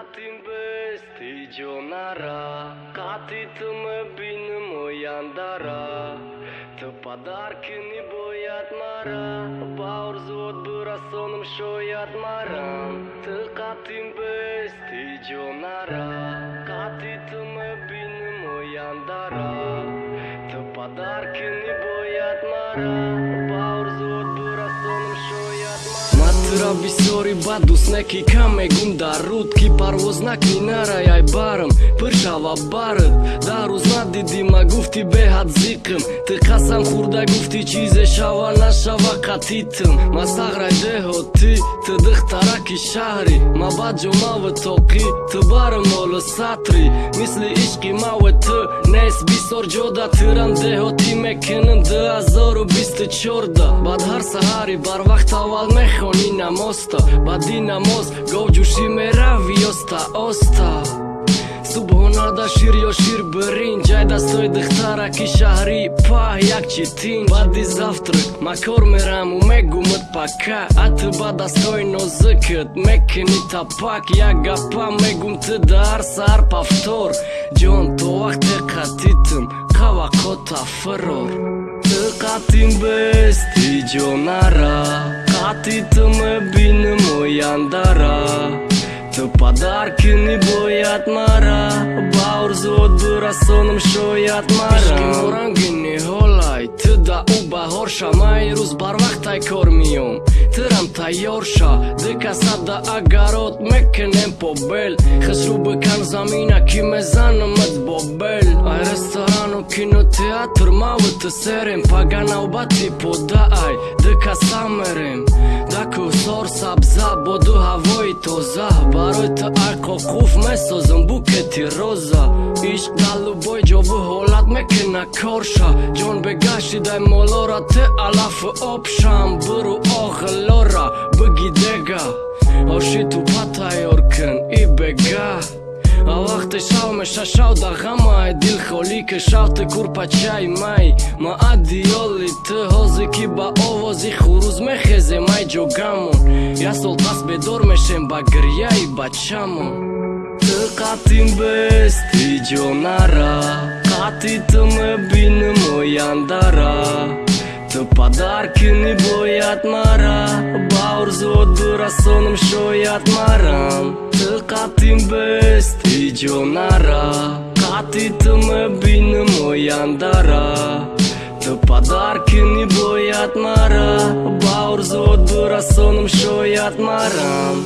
ating peste Jonara Katită mă bine mă iandara Tă padarki ne mara Baur zot bura sonum șoiat maram Tă katin peste Jonara Katită mă bine mă iandara Tă padarki ne mara тура бисёри бад дӯст неки кам мегум дар руд ки парвоз накунӣ нарай ай барм пир шава бард дар рӯз надидима гуфти беҳад зиқм. Ты қасам хӯрда гуфти чизе шава нашава қатитм. Ма сағрай деҳотӣ ты духтараки шаҳрӣ ма баҷомавы тоқӣ ты барм молу сатри. Мисли ишқи маве ту нест бисёр ҷода тирам деҳотӣ мекунам дуҳазору бисту чорда баъд ҳар саҳари барвақт аввал badina mosta Badina most Go gjushime ravi osta. Osta Subhona da shir jo shir bërin Gjajda stoj dëhtara kisha hri Pa jak qitin. Badi zaftrët Ma kor me ramu me gumët paka Atë bada stoj no zëkët Me keni ta pak. Ja ga pa me gum të dar Sa ar pa ftor Gjon to akte katitëm Kava kota fëror. Të katim besti gjonara қати ту мебинам ояндара ту падарки нибояд мара. Ба орзуот бирасонам шояд мараморангиниҳолай ту да ӯ баҳор шамай. Рӯз барвақтай кор миём тирам тайёр ша дикасада агарот мекунем побел хисрӯ бикан замина ки мезанамат бобел ай ресторану кинотеатр маву ту серем. Пага навбати подаай дикаса мерем дакусор сабза боду ҳавои тоза. Барои ту айқоқуф месозам букети роза. Ишқ далубой ҷобу ҳолат мекуна корша. Ҷон бегашидай молора ту алафу обшам. Буру вақте шав меша шав да ғамай дил холӣ ки шавти курпачаи май. Ма адиёли ту ҳози ки ба овози хурӯз мехезе май ҷогамон. Як сол пас бедор мешем ба гирьяи бачамон. Ту қатин бести ҷонара қати ту мебинам ояндара ту падар ки нибояд мара? Ба орзуот бирасонам шояд баяндара подарки не бауыр бауырзот бұра соным шоятмарам